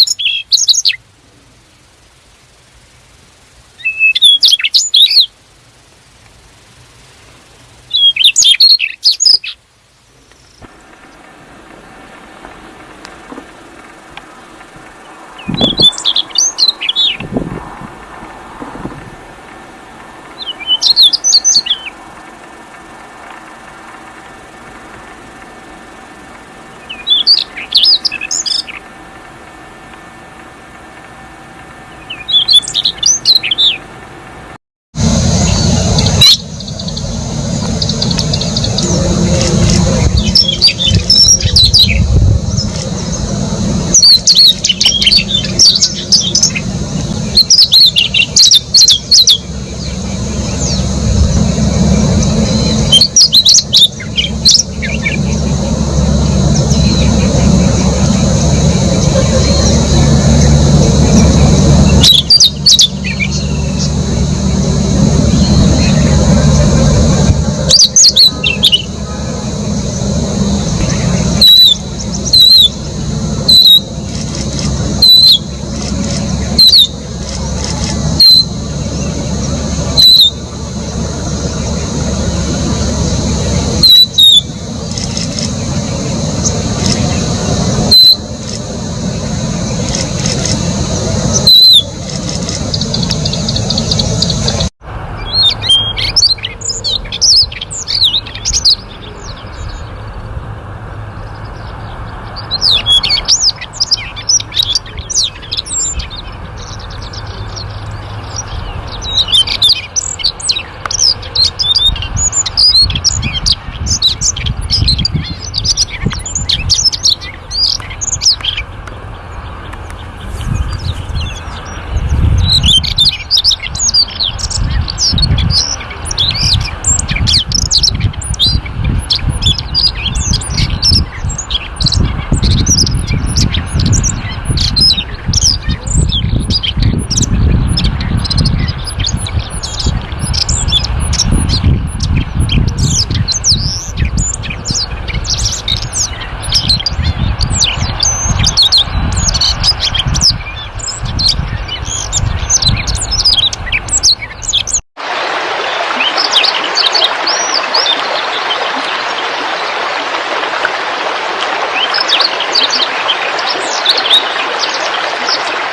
you you